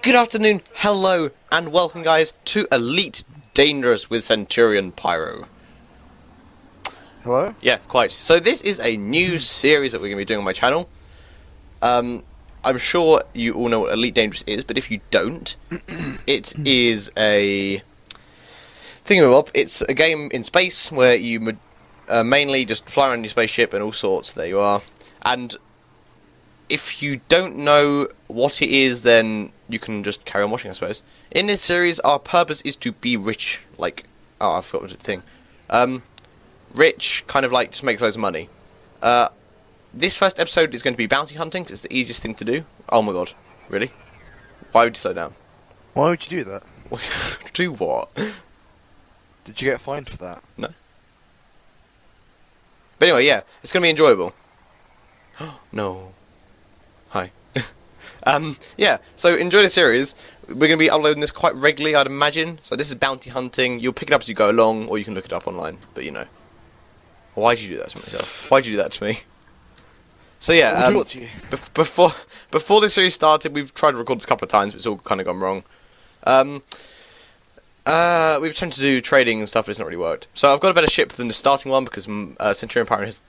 Good afternoon, hello, and welcome, guys, to Elite Dangerous with Centurion Pyro. Hello? Yeah, quite. So this is a new series that we're going to be doing on my channel. Um, I'm sure you all know what Elite Dangerous is, but if you don't, it is a thingamabob. It's a game in space where you uh, mainly just fly around your spaceship and all sorts. There you are. And if you don't know what it is, then you can just carry on watching, I suppose. In this series, our purpose is to be rich. Like, oh, I forgot the thing. Um, rich, kind of like just makes loads of money. Uh, this first episode is going to be bounty hunting. 'cause it's the easiest thing to do. Oh my god, really? Why would you slow down? Why would you do that? do what? Did you get fined for that? No. But anyway, yeah, it's going to be enjoyable. no. Hi. Um, yeah, so enjoy the series. We're going to be uploading this quite regularly, I'd imagine. So this is bounty hunting. You'll pick it up as you go along, or you can look it up online. But you know. Why'd you do that to myself? Why'd you do that to me? So yeah, um, to you? bef- before before this series started, we've tried to record this a couple of times, but it's all kind of gone wrong. Um, uh, we've attempted to do trading and stuff, but it's not really worked. So I've got a better ship than the starting one because mm, uh, Centurion Pirate has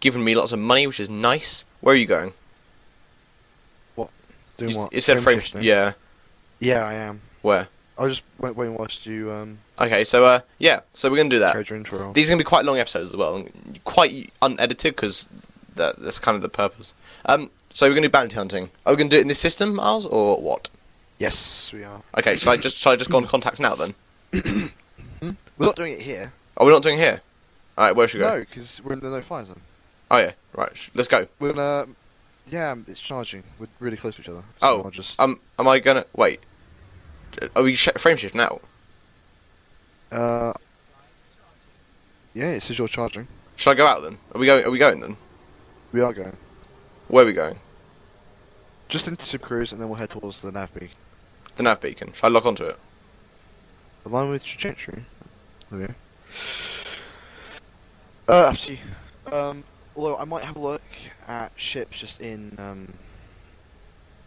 given me lots of money, which is nice. Where are you going? Doing You- what? It said frame. Yeah. Yeah, I am. Where? I just went waiting whilst you um Okay. So uh, yeah. So we're gonna do that. These are gonna be quite long episodes as well, quite unedited because that, that's kind of the purpose. Um. So we're gonna do bounty hunting. Are we gonna do it in this system, Miles, or what? Yes, we are. Okay. Shall I just shall I just go on contacts now then? We're not doing it here. Are we're not doing it here? All right. Where should we go? No, because we're in the no fire zone. Oh yeah. Right. Let's go. We're uh, yeah, it's charging. We're really close to each other. Oh, I'll just Um. Am I gonna wait? Are we sh- frame shift now? uh, yeah, it says you're charging. Should I go out then? Are we going? Are we going then? We are going Where are we going? just into Sub Cruise, and then we'll head towards the nav beacon. The nav beacon. Shall I lock onto it? Align with trajectory. Go. Uh, up to you. Um, although I might have a look at ships just in um,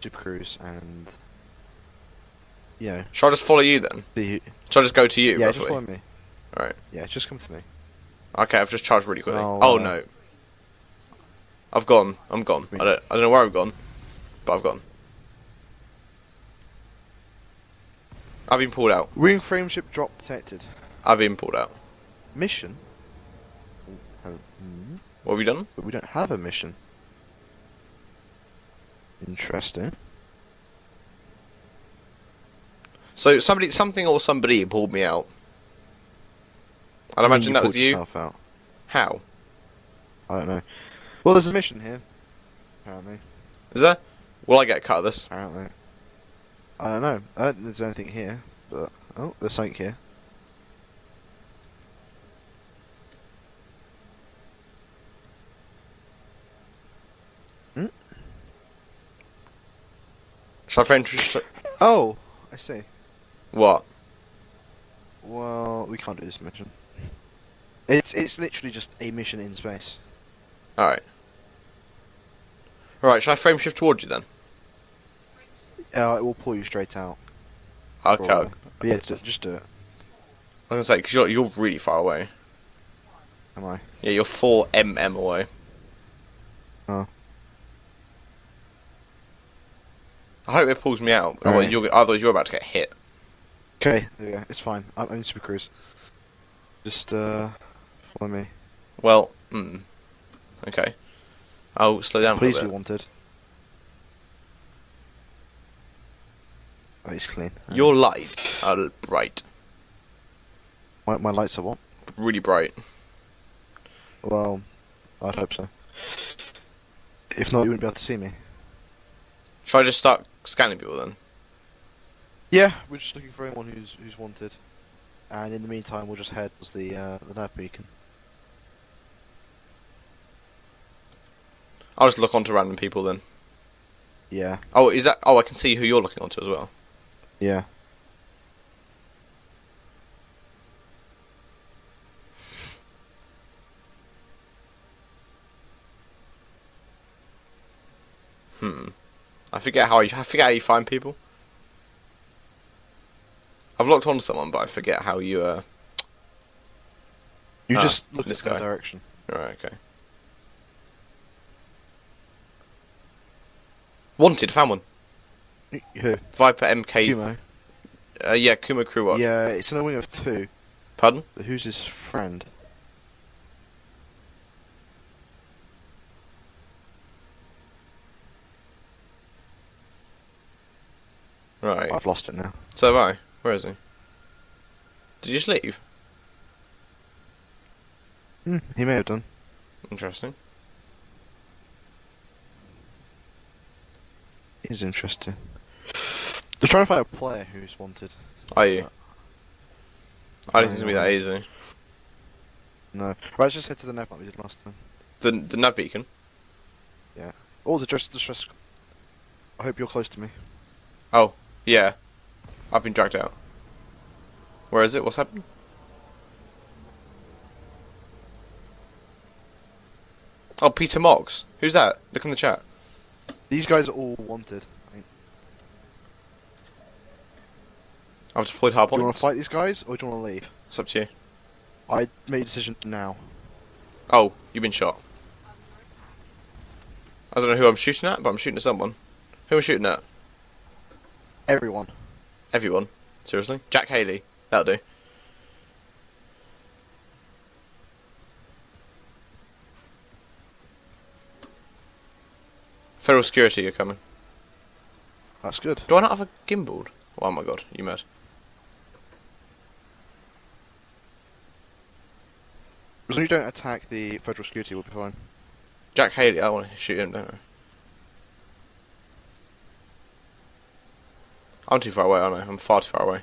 Super Cruise and yeah. Shall I just follow you then? the Shall I just go to you? yeah, roughly? just follow me. Alright. Yeah, just come to me. Okay, I've just charged really quickly. Oh, oh uh, no. I've gone. I'm gone. I don't. I don't know where I've gone, but I've gone. I've been pulled out. Ring frame shift drop detected. I've been pulled out. Mission. Oh, hmm, What have you done? but we don't have a mission. Interesting. So somebody, something or somebody pulled me out. I'd I imagine that was you. out. How? I don't know. Well, there's a mission here. Apparently. Is there? Will I get a cut of this? Apparently. I don't know. I don't think there's anything here, but oh, there's something here. Shall I frame? sh- Oh, I see. What? Well, we can't do this mission. It's it's literally just a mission in space. All right. All right. Shall I frame shift towards you then? Uh, it will pull you straight out. Okay. probably. But yeah, just just do it. I was gonna say because you're you're really far away. Am I? Yeah, you're four mm away. Oh. I hope it pulls me out. Alright. Otherwise, you're, otherwise you're about to get hit. Okay, go. It's fine. I'm, I'm Super Cruise. Just uh, follow me. Well, mm, okay. I'll slow down Please be wanted. Oh, it's clean. Your lights are bright, my, my lights are what? really bright. Well, I'd hope so. If not, you wouldn't be able to see me. Shall I just start scanning people then? Yeah, we're just looking for anyone who's who's wanted, and in the meantime, we'll just head towards the uh, the nav beacon. I'll just look onto random people then. Yeah, Oh, is that? Oh, I can see who you're looking onto as well. yeah. Hmm. I forget how you. I forget how you find people. I've locked on to someone, but I forget how you. Uh... You Ah, just look this guy. direction. All right. Okay. Wanted. Found one. Who? Viper MK. Kumo. Uh, yeah, Kuma Crew Watch. Yeah, it's in a wing of two. Pardon? But who's his friend? Right. I've lost it now. So have I. Where is he? Did you just leave? Hmm, he may have done. Interesting. Is interesting. They're trying to find a player who's wanted. Are you? I don't think it's gonna be that easy. No. Right, let's just head to the nav like we did last time. The the nav beacon. Yeah. Oh, the just the stress. I hope you're close to me. Oh, yeah. I've been dragged out. Where is it? What's happened? Oh, Peter Mox. Who's that? Look in the chat. These guys are all wanted. I've deployed Do you want to fight these guys or do you want to leave? It's up to you. I made a decision now. Oh, you've been shot. I don't know who I'm shooting at, but I'm shooting at someone. Who am I shooting at? Everyone. Everyone. Seriously? Jack Haley. That'll do. Federal security you're coming. That's good. Do I not have a gimbal? Oh my god, you mad. As long as you don't attack the federal security, we'll be fine. Jack Haley, I want to shoot him, don't I? I'm too far away, aren't I? I'm far too far away.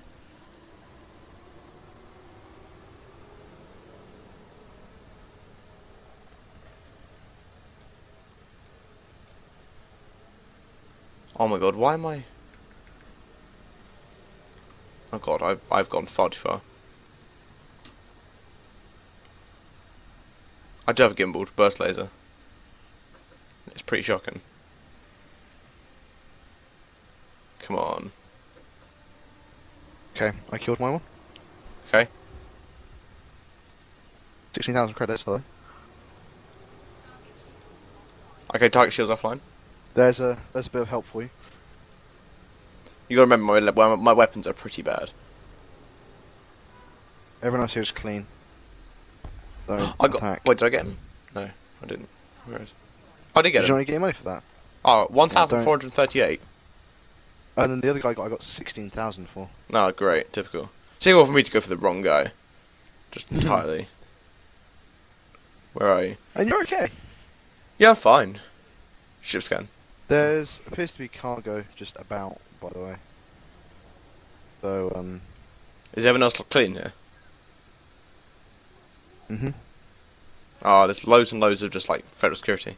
Oh my god, why am I... Oh god, I've, I've gone far too far. I do have a burst laser. It's pretty shocking. Come on. Okay, I killed my one. Okay. 16,000 credits, hello. Okay, target shields offline. There's a there's a bit of help for you. You gotta remember my, my, weapons are pretty bad. Everyone else here is clean. I got. attack. Wait, did I get him? No, I didn't. Where is? I did Did get you know him. you get money for that? Oh, 1,438. And then the other guy got I got 16,000 for. No, great, typical. Well for me to go for the wrong guy. Just Mhm. entirely. Where are you? And you're okay. Yeah, fine. Ship scan. There's appears to be cargo just about, by the way. So um. Is everyone else clean here? Mm-hmm. Oh, there's loads and loads of just like federal security.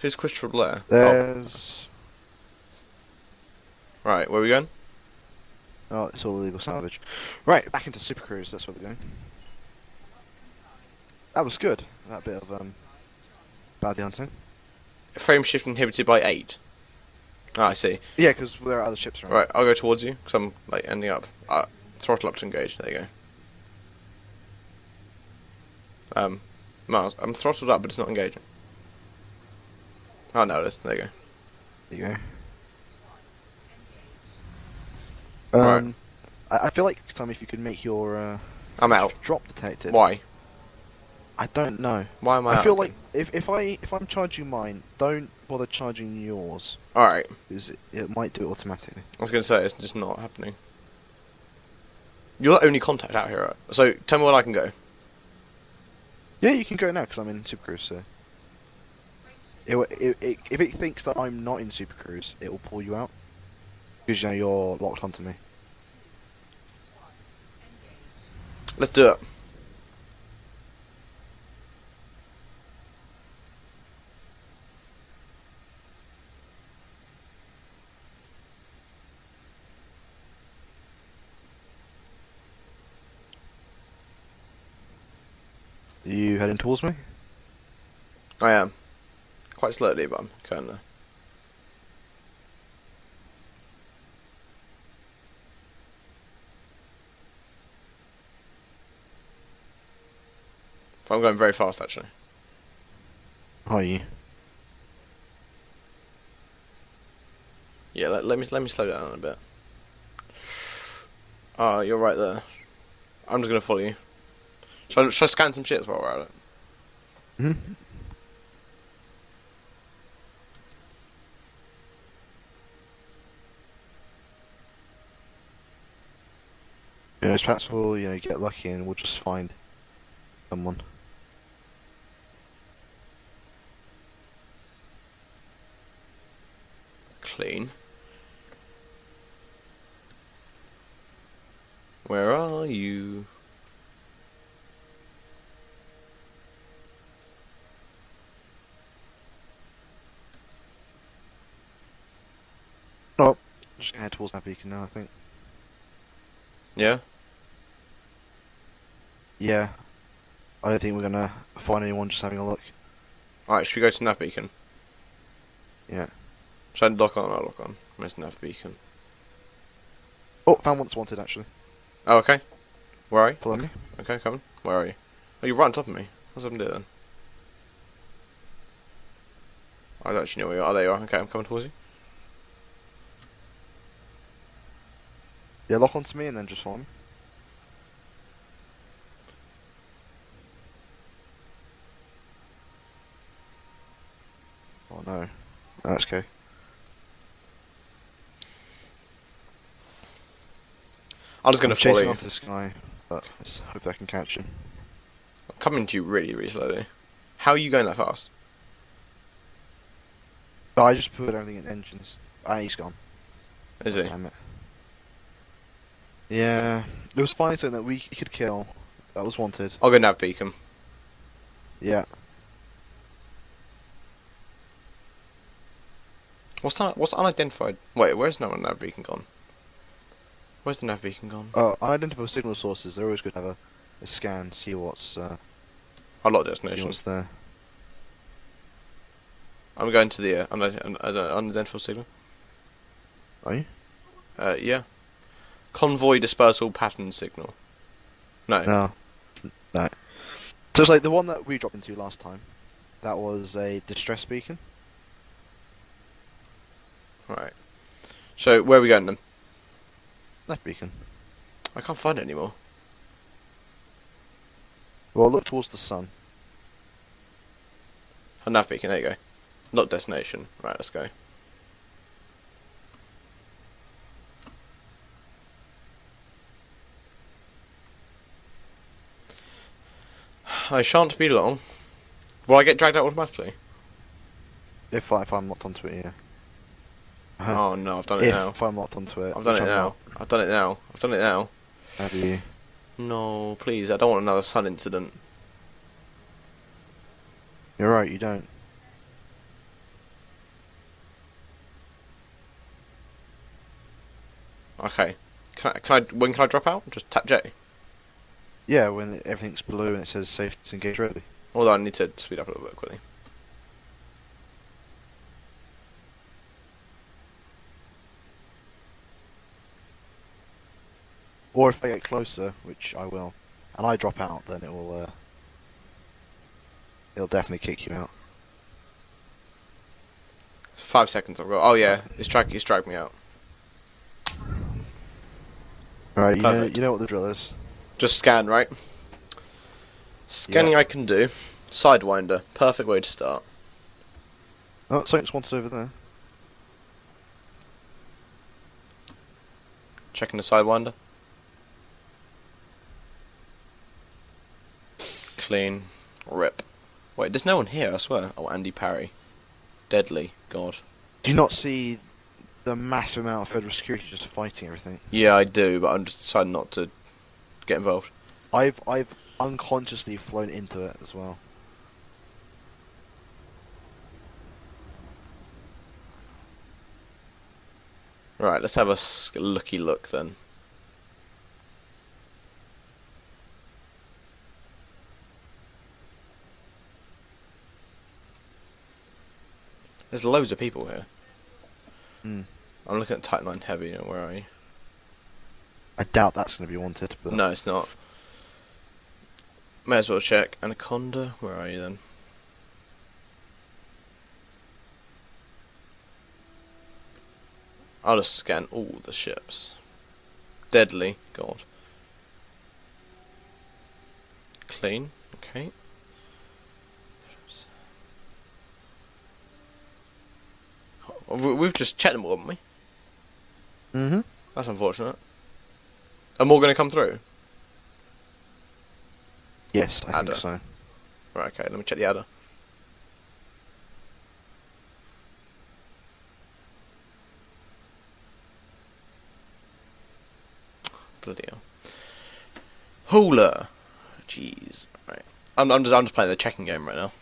Who's Christopher Blair? Oh, There's right. Where are we going? oh, it's all illegal salvage. Right, back into Super Cruise. That's where we're going. That was good. That bit of um. Bounty hunting. Frame shift inhibited by eight. Ah, I see. Yeah, because there are other ships around. Right, I'll go towards you because I'm like ending up. Uh, throttle up to engage. There you go. Um, Miles, I'm throttled up, but it's not engaging. Oh no, it is. There you go. There you go. Right. Um, I, I feel like Tommy, if you could make your uh, I'm out. drop detected. Why? I don't know. Why am I? I feel like if if I if I'm charging mine, don't bother charging yours All right. because it, it might do it automatically. I was gonna say it's just not happening. You're the only contact out here, right? so tell me when I can go. Yeah, you can go now because I'm in Super Cruise. So it, it, it, if it thinks that I'm not in Super Cruise, it will pull you out because you know you're locked onto me. Let's do it. Are you heading towards me? I am. Quite slowly, but I'm kinda. But I'm going very fast actually. Are you? Yeah, let, let me let me slow down a bit. Oh, you're right there. I'm just gonna follow you. Should I, should I scan some shit while we're at it? Hmm. Yeah, it's possible, you know, get lucky and we'll just find someone. Where are you? Oh, just head towards that beacon now, I think. Yeah. Yeah. I don't think we're gonna find anyone just having a look. Alright, should we go to Nav Beacon? Yeah. Should I lock on? I'll lock on. Where's Nav Beacon? Oh, found one's wanted actually. Oh, okay. Where are you? Follow me. Okay, coming. Where are you? Oh, you're right on top of me. What's to do then? I don't actually know where you are. Oh, there you are. Okay, I'm coming towards you. Yeah, lock onto me and then just follow me. Oh no. No, That's okay. I'm just gonna I'm follow you. off this guy, but let's hope I can catch him. I'm coming to you really, really slowly. How are you going that fast? But I just put everything in engines. And he's gone. Is he? Damn it. Yeah, It was finally something that we could kill. That was wanted. I'll go Nav Beacon. Yeah. What's that? What's unidentified? Wait, where's no one Nav Beacon gone? Where's the Nav Beacon gone? Oh, unidentified signal sources. They're always good to have a, a scan, see what's uh, I see destination. what's there. I'm going to the uh, unid- un- un- unidentified signal. Are you? Uh, yeah. Convoy dispersal pattern signal. No. No. No. So it's like the one that we dropped into last time. That was a distress beacon. Right. So where are we going then? Left beacon. I can't find it anymore. Well, look towards the sun. A nav beacon. There you go. Not destination. Right. Let's go. I shan't be long. Will I get dragged out automatically? If, I, if I'm locked onto it, yeah. Oh no, I've done it if, now. if I'm locked onto it. I've done it I'm now. not. I've done it now. I've done it now. Have you? No, please. I don't want another sun incident. You're right, you don't. Okay. Can I, can I? When can I drop out? Just tap J. Yeah, when everything's blue and it says safe to engage ready. Although I need to speed up a little bit quickly. Or if I get closer, which I will, and I drop out, then it will, uh, it'll definitely kick you out. Five seconds I've got. Oh yeah, it's drag. It's dragged me out. Right, you know, you know what the drill is. Just scan, right? Scanning I can do. Sidewinder, perfect way to start. Oh, something's wanted over there. Checking the Sidewinder. Clean. Rip. Wait, there's no one here, I swear. Oh, Andy Parry. Deadly. God. Do you not see the massive amount of federal security just fighting everything? Yeah, I do, but I'm just deciding not to get involved. I've I've unconsciously flown into it as well. Right, let's have a looky look then. There's loads of people here. Hmm. I'm looking at Type-9 Heavy, where are you? I doubt that's going to be wanted, but No, it's not. May as well check. Anaconda, where are you then? I'll just scan all the ships. Deadly, God. Clean, okay. We- We've just checked them all, haven't we? Mm-hmm. That's unfortunate. Are more going to come through? Yes, I Adder. think so. Right, okay, let me check the adder. Bloody hell. Hula! Jeez. Right. I'm, I'm, just, I'm just playing the checking game right now.